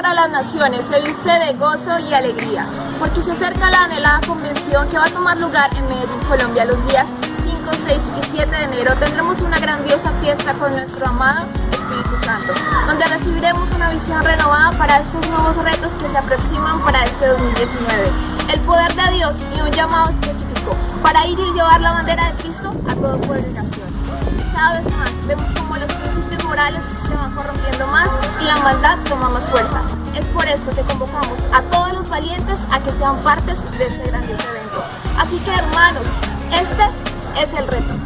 para las Naciones se viste de gozo y alegría, porque se acerca la anhelada convención que va a tomar lugar en Medellín, Colombia, los días 5, 6 y 7 de enero. Tendremos una grandiosa fiesta con nuestro amado Espíritu Santo, donde recibiremos una visión renovada para estos nuevos retos que se aproximan para este 2019. El poder de Dios y un llamado específico para ir y llevar la bandera de Cristo a todo pueblo y nación. Cada vez más vemos como los se van corrompiendo más y la maldad toma más fuerza. Es por esto que convocamos a todos los valientes a que sean partes de este grandioso evento. Así que hermanos, este es el reto.